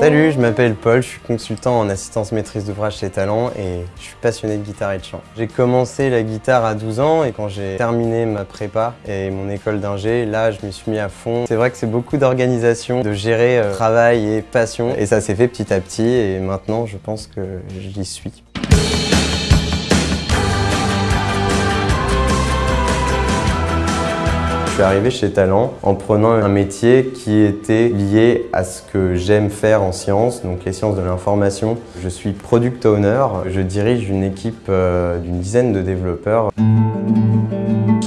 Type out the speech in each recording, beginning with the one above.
Salut, je m'appelle Paul, je suis consultant en assistance maîtrise d'ouvrage chez Talent et je suis passionné de guitare et de chant. J'ai commencé la guitare à 12 ans et quand j'ai terminé ma prépa et mon école d'ingé, là je me suis mis à fond. C'est vrai que c'est beaucoup d'organisation, de gérer euh, travail et passion et ça s'est fait petit à petit et maintenant je pense que j'y suis. Suis arrivé chez Talent en prenant un métier qui était lié à ce que j'aime faire en sciences, donc les sciences de l'information. Je suis product owner, je dirige une équipe euh, d'une dizaine de développeurs.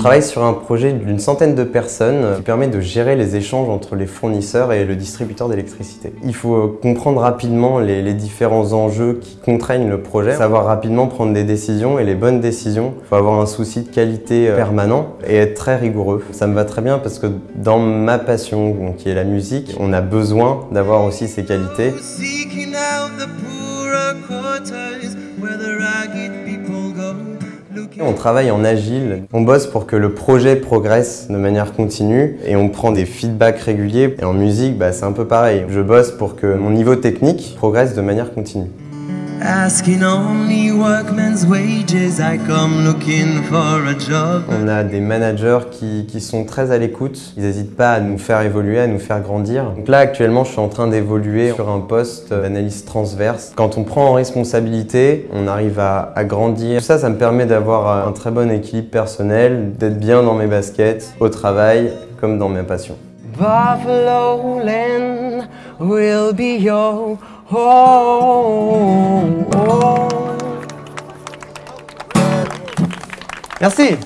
Travaille sur un projet d'une centaine de personnes qui permet de gérer les échanges entre les fournisseurs et le distributeur d'électricité. Il faut euh, comprendre rapidement les, les, différents enjeux qui contraignent le projet, savoir rapidement prendre des décisions et les bonnes décisions. Il faut avoir un souci de qualité euh, permanent et être très rigoureux. Ça me va très bien parce que dans ma passion, qui est la musique, on a besoin d'avoir aussi ces qualités. On travaille en agile, on bosse pour que le projet progresse de manière continue et on prend des feedbacks réguliers. Et en musique, bah, c'est un peu pareil. Je bosse pour que mon niveau technique progresse de manière continue. On a des managers qui, sont très à l'écoute. Ils n'hésitent pas à nous faire évoluer, à nous faire grandir. Donc là, actuellement, je suis en train d'évoluer sur un poste d'analyse transverse. Quand on prend en responsabilité, on arrive à, à grandir. Tout ça, ça me permet d'avoir un très bon équilibre personnel, d'être bien dans mes baskets, au travail, comme dans mes passions. Buffalo Land will be your home. Merci.